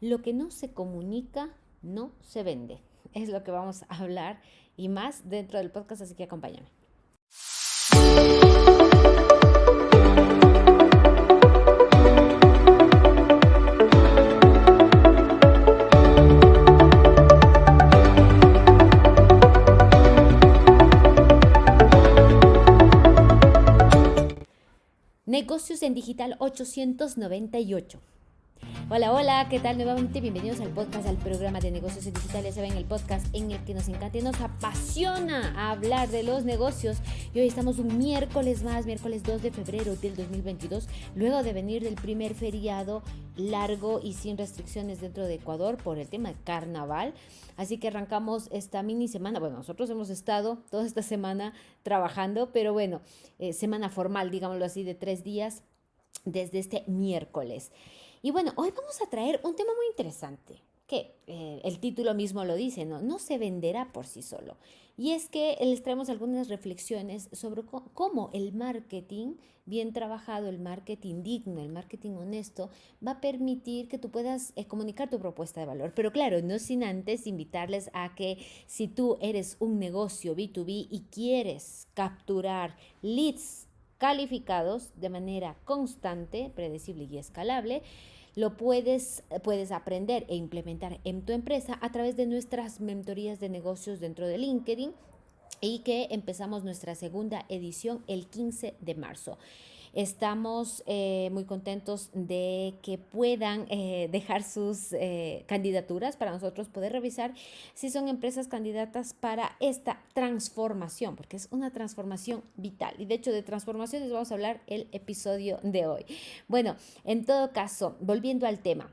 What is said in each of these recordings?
Lo que no se comunica no se vende. Es lo que vamos a hablar y más dentro del podcast, así que acompáñame. Negocios en Digital 898. Hola, hola, ¿qué tal? Nuevamente bienvenidos al podcast, al programa de negocios digitales. Ya ven el podcast en el que nos encanta y nos apasiona hablar de los negocios. Y hoy estamos un miércoles más, miércoles 2 de febrero del 2022, luego de venir del primer feriado largo y sin restricciones dentro de Ecuador por el tema de carnaval. Así que arrancamos esta mini semana. Bueno, nosotros hemos estado toda esta semana trabajando, pero bueno, eh, semana formal, digámoslo así, de tres días desde este miércoles. Y bueno, hoy vamos a traer un tema muy interesante, que eh, el título mismo lo dice, ¿no? No se venderá por sí solo. Y es que les traemos algunas reflexiones sobre cómo el marketing bien trabajado, el marketing digno, el marketing honesto, va a permitir que tú puedas eh, comunicar tu propuesta de valor. Pero claro, no sin antes invitarles a que si tú eres un negocio B2B y quieres capturar leads calificados de manera constante, predecible y escalable, lo puedes, puedes aprender e implementar en tu empresa a través de nuestras mentorías de negocios dentro de LinkedIn y que empezamos nuestra segunda edición el 15 de marzo. Estamos eh, muy contentos de que puedan eh, dejar sus eh, candidaturas para nosotros poder revisar si son empresas candidatas para esta transformación, porque es una transformación vital. Y de hecho de transformaciones vamos a hablar el episodio de hoy. Bueno, en todo caso, volviendo al tema,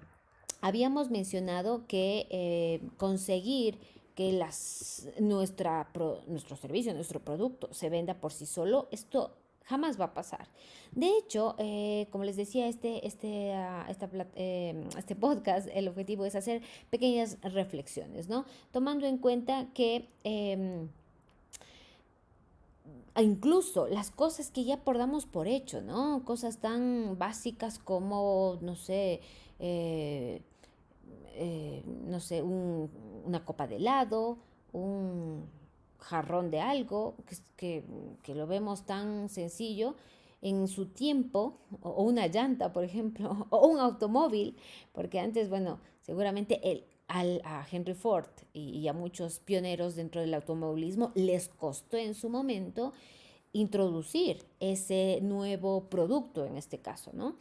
habíamos mencionado que conseguir que las, nuestra, nuestro servicio, nuestro producto se venda por sí solo, esto jamás va a pasar. De hecho, eh, como les decía, este, este, ah, em, este podcast, el objetivo es hacer pequeñas reflexiones, ¿no? Tomando en cuenta que em, incluso las cosas que ya damos por hecho, ¿no? Cosas tan básicas como, no sé, eh, eh, no sé, una copa de helado, un jarrón de algo, que, que, lo vemos tan sencillo, en su tiempo, o una llanta, por ejemplo, o un automóvil, porque antes, bueno, seguramente el, al, a Henry Ford y, y, a muchos pioneros dentro del automovilismo les costó en su momento introducir ese nuevo producto en este caso, ¿no?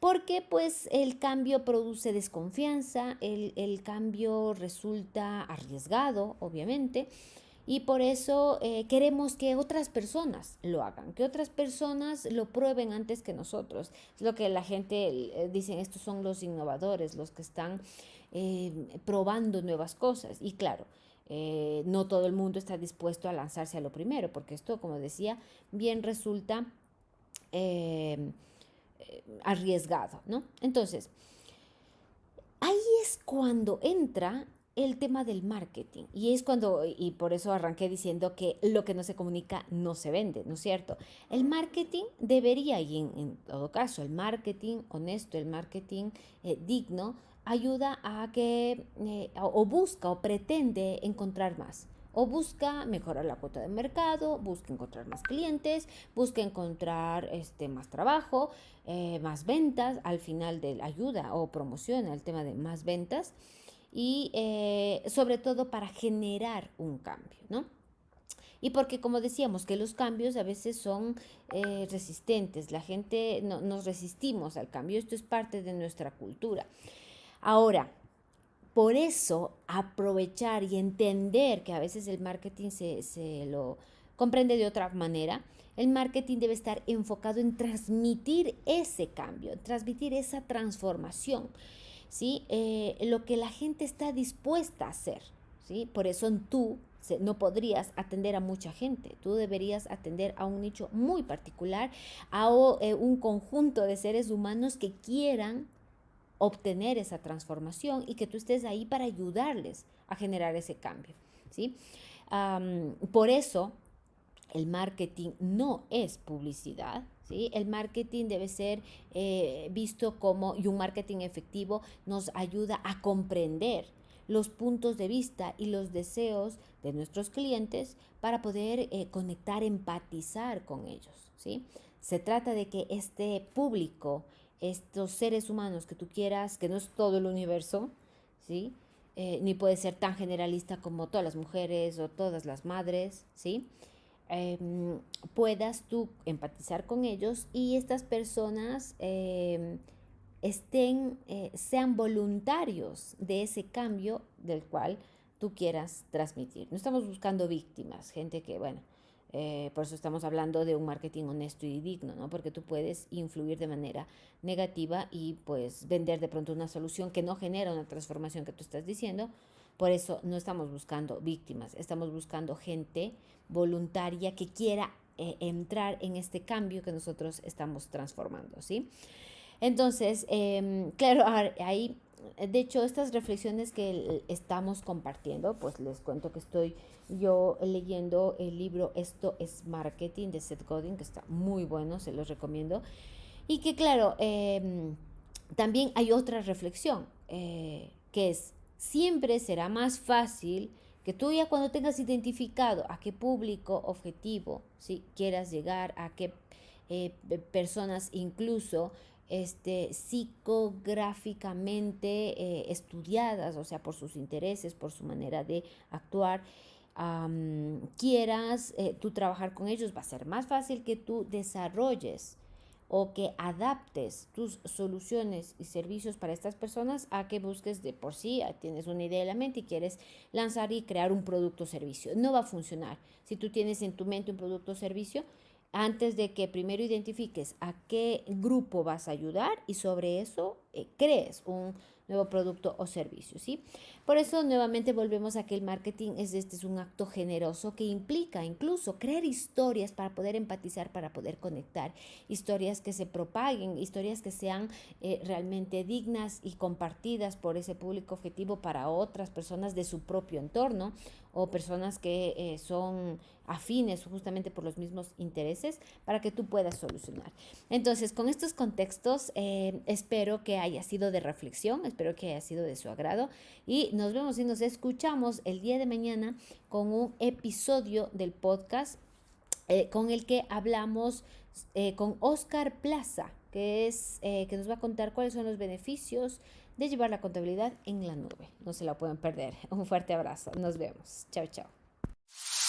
Porque pues el cambio produce desconfianza, el, el cambio resulta arriesgado, obviamente, y por eso eh, queremos que otras personas lo hagan, que otras personas lo prueben antes que nosotros. Es lo que la gente eh, dice, estos son los innovadores, los que están eh, probando nuevas cosas. Y claro, no todo el mundo está dispuesto a lanzarse a lo primero, porque esto, como decía, bien resulta arriesgado, ¿no? Entonces, ahí es cuando entra el tema del marketing. Y es cuando, y por eso arranqué diciendo que lo que no se comunica no se vende, ¿no es cierto? El marketing debería, y en, todo caso, el marketing honesto, el marketing eh, digno, ayuda a que, eh, o busca o pretende encontrar más. O busca mejorar la cuota de mercado, busca encontrar más clientes, busca encontrar este, más trabajo, eh, más ventas, al final de ayuda o promociona el tema de más ventas y eh, sobre todo para generar un cambio, ¿no? Y porque como decíamos que los cambios a veces son eh, resistentes, la gente no, nos resistimos al cambio, esto es parte de nuestra cultura. Ahora, por eso aprovechar y entender que a veces el marketing se, se lo comprende de otra manera, el marketing debe estar enfocado en transmitir ese cambio, transmitir esa transformación. ¿Sí? Eh, lo que la gente está dispuesta a hacer. ¿sí? Por eso tú no podrías atender a mucha gente, tú deberías atender a un nicho muy particular, a eh, un conjunto de seres humanos que quieran obtener esa transformación y que tú estés ahí para ayudarles a generar ese cambio. ¿sí? por eso el marketing no es publicidad, ¿sí? El marketing debe ser eh, visto como, y un marketing efectivo nos ayuda a comprender los puntos de vista y los deseos de nuestros clientes para poder eh, conectar, empatizar con ellos, ¿sí? Se trata de que este público, estos seres humanos que tú quieras, que no es todo el universo, ¿sí? Eh, ni puede ser tan generalista como todas las mujeres o todas las madres, ¿sí? Em, puedas tú empatizar con ellos y estas personas em, estén, eh, sean voluntarios de ese cambio del cual tú quieras transmitir. No estamos buscando víctimas, gente que, bueno, eh, por eso estamos hablando de un marketing honesto y digno, ¿no? Porque tú puedes influir de manera negativa y pues vender de pronto una solución que no genera una transformación que tú estás diciendo. Por eso no estamos buscando víctimas, estamos buscando gente voluntaria que quiera eh, entrar en este cambio que nosotros estamos transformando, ¿sí? Entonces, em, claro, ahí, de hecho, estas reflexiones que estamos compartiendo, pues les cuento que estoy yo leyendo el libro Esto es Marketing de Seth Godin, que está muy bueno, se los recomiendo. Y que, claro, em, también hay otra reflexión, eh, que es, siempre será más fácil que tú ya cuando tengas identificado a qué público objetivo si quieras llegar, a qué eh, personas incluso este, psicográficamente eh, estudiadas, o sea, por sus intereses, por su manera de actuar, quieras eh, tú trabajar con ellos, va a ser más fácil que tú desarrolles o que adaptes tus soluciones y servicios para estas personas a que busques de por sí, tienes una idea en la mente y quieres lanzar y crear un producto o servicio. No va a funcionar. Si tú tienes en tu mente un producto o servicio, antes de que primero identifiques a qué grupo vas a ayudar y sobre eso eh, crees un nuevo producto o servicio, ¿sí? Por eso nuevamente volvemos a que el marketing es este es un acto generoso que implica incluso crear historias para poder empatizar, para poder conectar, historias que se propaguen, historias que sean eh, realmente dignas y compartidas por ese público objetivo para otras personas de su propio entorno o personas que eh, son afines justamente por los mismos intereses para que tú puedas solucionar. Entonces, con estos contextos, eh, espero que haya sido de reflexión, espero que haya sido de su agrado y nos vemos y nos escuchamos el día de mañana con un episodio del podcast eh, con el que hablamos eh, con Oscar Plaza, que, es, eh, que nos va a contar cuáles son los beneficios de llevar la contabilidad en la nube. No se la pueden perder. Un fuerte abrazo. Nos vemos. Chao, chao.